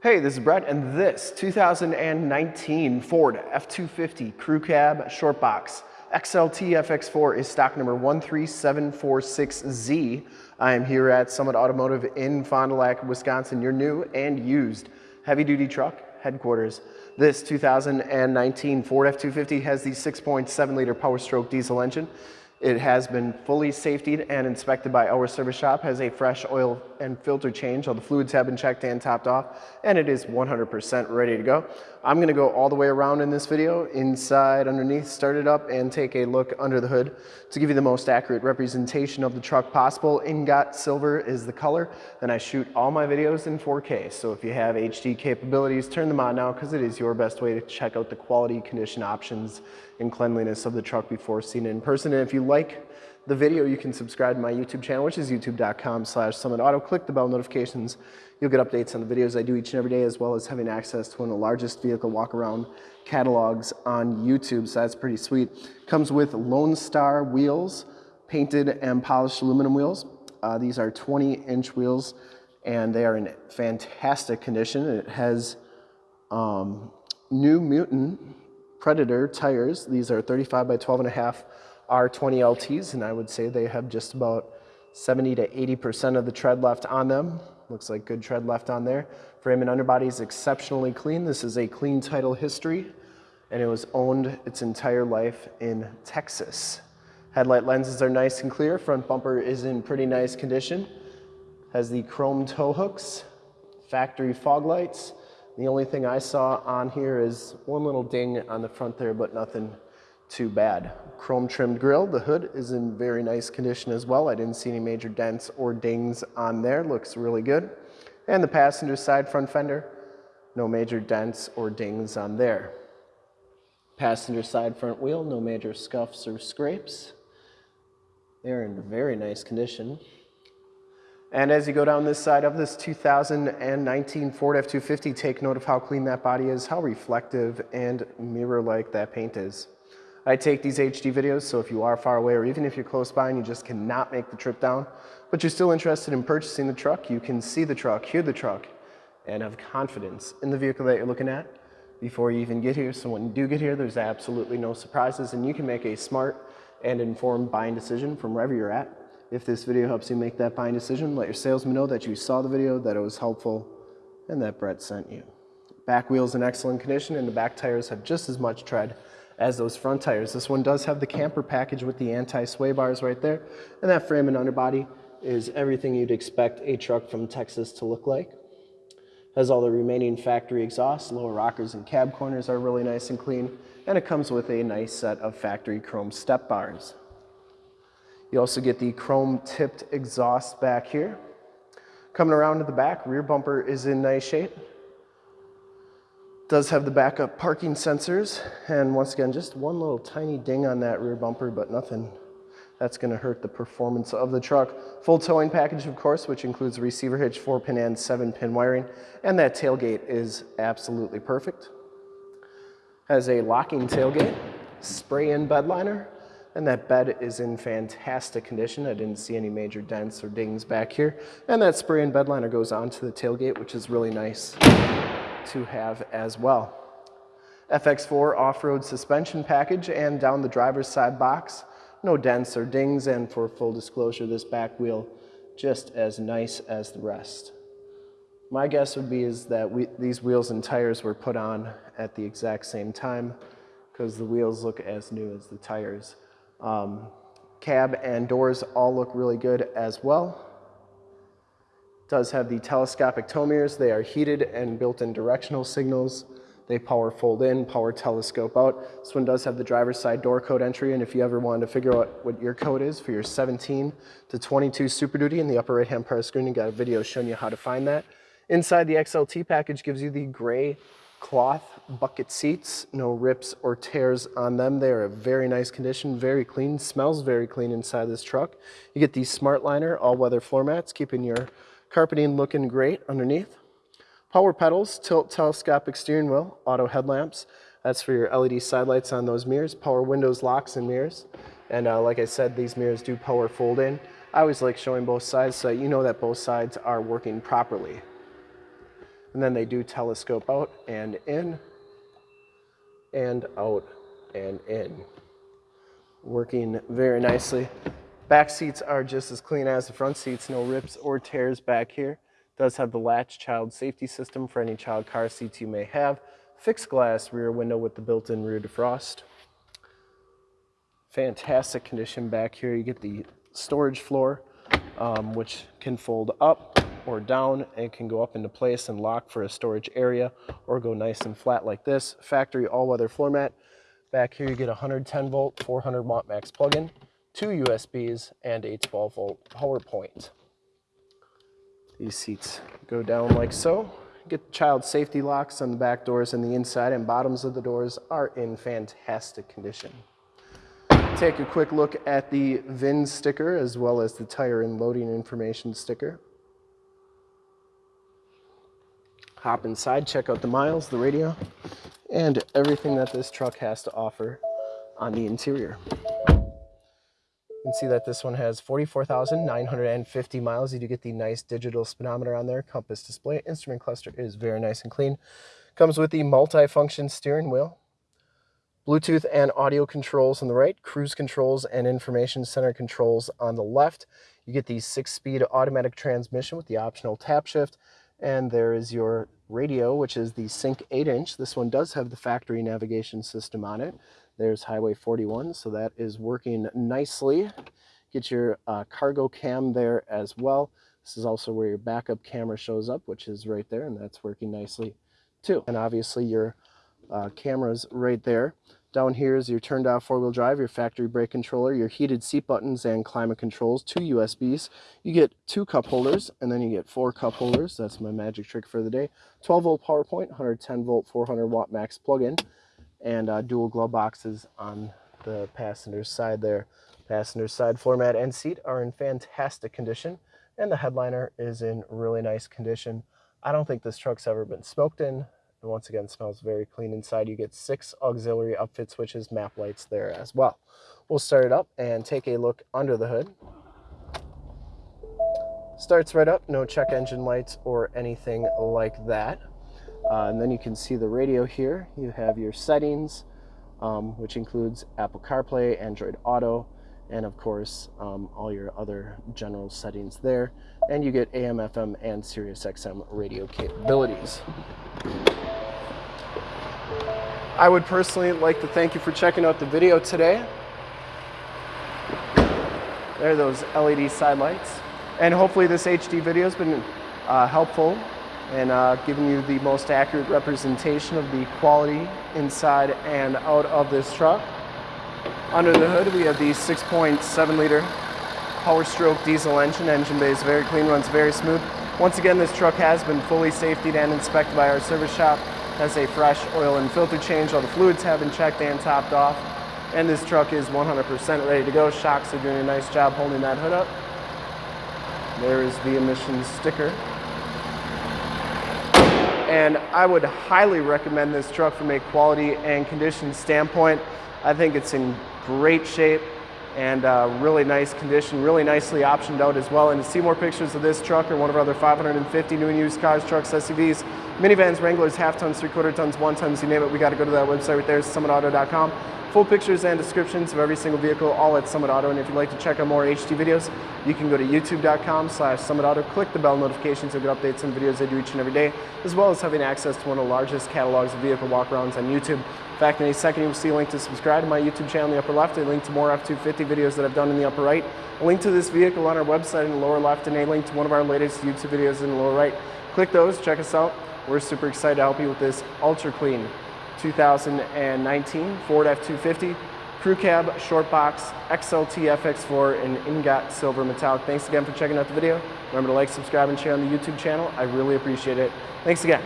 Hey, this is Brett, and this 2019 Ford F-250 Crew Cab Short Box XLT FX4 is stock number 13746Z. I am here at Summit Automotive in Fond du Lac, Wisconsin, your new and used heavy-duty truck headquarters. This 2019 Ford F-250 has the 6.7 liter Power Stroke diesel engine. It has been fully safetied and inspected by our service shop, has a fresh oil and filter change. All the fluids have been checked and topped off, and it is 100% ready to go. I'm gonna go all the way around in this video, inside, underneath, start it up, and take a look under the hood to give you the most accurate representation of the truck possible. Ingot silver is the color. Then I shoot all my videos in 4K. So if you have HD capabilities, turn them on now because it is your best way to check out the quality, condition options, and cleanliness of the truck before seeing it in person. And if you like the video, you can subscribe to my YouTube channel, which is youtube.com slash summitauto. Click the bell notifications. You'll get updates on the videos I do each and every day, as well as having access to one of the largest vehicle walk-around catalogs on YouTube, so that's pretty sweet. Comes with Lone Star wheels, painted and polished aluminum wheels. Uh, these are 20-inch wheels, and they are in fantastic condition. It has um, new Mutant Predator tires. These are 35 by 12 and a half R20 LTs, and I would say they have just about 70 to 80% of the tread left on them. Looks like good tread left on there. Frame and underbody is exceptionally clean. This is a clean title history, and it was owned its entire life in Texas. Headlight lenses are nice and clear. Front bumper is in pretty nice condition. Has the chrome tow hooks, factory fog lights, the only thing I saw on here is one little ding on the front there, but nothing too bad. Chrome trimmed grille. The hood is in very nice condition as well. I didn't see any major dents or dings on there. Looks really good. And the passenger side front fender, no major dents or dings on there. Passenger side front wheel, no major scuffs or scrapes. They're in very nice condition. And as you go down this side of this 2019 Ford F-250, take note of how clean that body is, how reflective and mirror-like that paint is. I take these HD videos, so if you are far away or even if you're close by and you just cannot make the trip down, but you're still interested in purchasing the truck, you can see the truck, hear the truck, and have confidence in the vehicle that you're looking at before you even get here. So when you do get here, there's absolutely no surprises and you can make a smart and informed buying decision from wherever you're at. If this video helps you make that buying decision, let your salesman know that you saw the video, that it was helpful, and that Brett sent you. Back wheel's in excellent condition and the back tires have just as much tread as those front tires. This one does have the camper package with the anti-sway bars right there. And that frame and underbody is everything you'd expect a truck from Texas to look like. Has all the remaining factory exhaust, lower rockers and cab corners are really nice and clean. And it comes with a nice set of factory chrome step bars. You also get the chrome tipped exhaust back here. Coming around to the back, rear bumper is in nice shape. Does have the backup parking sensors. And once again, just one little tiny ding on that rear bumper, but nothing that's gonna hurt the performance of the truck. Full towing package, of course, which includes receiver hitch, four pin and seven pin wiring. And that tailgate is absolutely perfect. Has a locking tailgate, spray in bed liner, and that bed is in fantastic condition. I didn't see any major dents or dings back here. And that spray and bed liner goes onto the tailgate, which is really nice to have as well. FX4 off-road suspension package and down the driver's side box. No dents or dings, and for full disclosure, this back wheel just as nice as the rest. My guess would be is that we, these wheels and tires were put on at the exact same time because the wheels look as new as the tires. Um, cab and doors all look really good as well. Does have the telescopic tow mirrors. They are heated and built-in directional signals. They power fold in, power telescope out. This one does have the driver's side door code entry, and if you ever wanted to figure out what your code is for your 17 to 22 Super Duty in the upper right-hand part of the screen, you got a video showing you how to find that. Inside the XLT package gives you the gray cloth bucket seats, no rips or tears on them. They are a very nice condition, very clean, smells very clean inside this truck. You get these Smart Liner all-weather floor mats, keeping your carpeting looking great underneath. Power pedals, tilt telescopic steering wheel, auto headlamps. That's for your LED side lights on those mirrors, power windows, locks, and mirrors. And uh, like I said, these mirrors do power fold in. I always like showing both sides so you know that both sides are working properly. And then they do telescope out and in and out and in. Working very nicely. Back seats are just as clean as the front seats, no rips or tears back here. Does have the latch child safety system for any child car seats you may have. Fixed glass rear window with the built-in rear defrost. Fantastic condition back here. You get the storage floor, um, which can fold up or down and can go up into place and lock for a storage area or go nice and flat like this. Factory all-weather floor mat. Back here you get a 110 volt, 400 watt max plug-in, two USBs, and a 12 volt power point. These seats go down like so. Get the child safety locks on the back doors and the inside and bottoms of the doors are in fantastic condition. Take a quick look at the VIN sticker as well as the tire and loading information sticker. Hop inside, check out the miles, the radio, and everything that this truck has to offer on the interior. You can see that this one has 44,950 miles. You do get the nice digital speedometer on there, compass display. Instrument cluster is very nice and clean. Comes with the multi-function steering wheel, Bluetooth and audio controls on the right, cruise controls and information center controls on the left. You get the six-speed automatic transmission with the optional tap shift, and there is your radio, which is the Sync 8-inch. This one does have the factory navigation system on it. There's Highway 41, so that is working nicely. Get your uh, cargo cam there as well. This is also where your backup camera shows up, which is right there, and that's working nicely too. And obviously your uh, cameras right there. Down here is your turned off four-wheel drive, your factory brake controller, your heated seat buttons and climate controls, two USBs. You get two cup holders, and then you get four cup holders. That's my magic trick for the day. 12 volt power point, 110 volt, 400 watt max plug-in, and uh, dual glove boxes on the passenger side there. Passenger side floor mat and seat are in fantastic condition, and the headliner is in really nice condition. I don't think this truck's ever been smoked in. And once again, smells very clean inside. You get six auxiliary upfit switches, map lights there as well. We'll start it up and take a look under the hood. Starts right up, no check engine lights or anything like that. Uh, and then you can see the radio here. You have your settings, um, which includes Apple CarPlay, Android Auto, and of course um, all your other general settings there. And you get AM, FM, and Sirius XM radio capabilities. I would personally like to thank you for checking out the video today. There are those LED side lights. And hopefully this HD video has been uh, helpful in uh, giving you the most accurate representation of the quality inside and out of this truck. Under the hood we have the 6.7 liter power stroke diesel engine. Engine bay is very clean, runs very smooth. Once again, this truck has been fully safetied and inspected by our service shop has a fresh oil and filter change. All the fluids have been checked and topped off. And this truck is 100% ready to go. Shocks are doing a nice job holding that hood up. There is the emissions sticker. And I would highly recommend this truck from a quality and condition standpoint. I think it's in great shape and uh, really nice condition, really nicely optioned out as well. And to see more pictures of this truck or one of our other 550 new and used cars, trucks, SUVs, minivans, Wranglers, half tons, three quarter tons, one tons, you name it, we got to go to that website right there, summitauto.com. Full pictures and descriptions of every single vehicle, all at Summit Auto. And if you'd like to check out more HD videos, you can go to youtube.com slash Summit Auto, click the bell notifications to get updates on videos I do each and every day, as well as having access to one of the largest catalogs of vehicle walkarounds on YouTube. In fact, in a second, you'll see a link to subscribe to my YouTube channel in the upper left, a link to more F-250 videos that I've done in the upper right, a link to this vehicle on our website in the lower left, and a link to one of our latest YouTube videos in the lower right. Click those, check us out. We're super excited to help you with this ultra clean 2019 Ford F-250 Crew Cab, Short Box, XLT FX4, and Ingot Silver Metallic. Thanks again for checking out the video. Remember to like, subscribe, and share on the YouTube channel. I really appreciate it. Thanks again.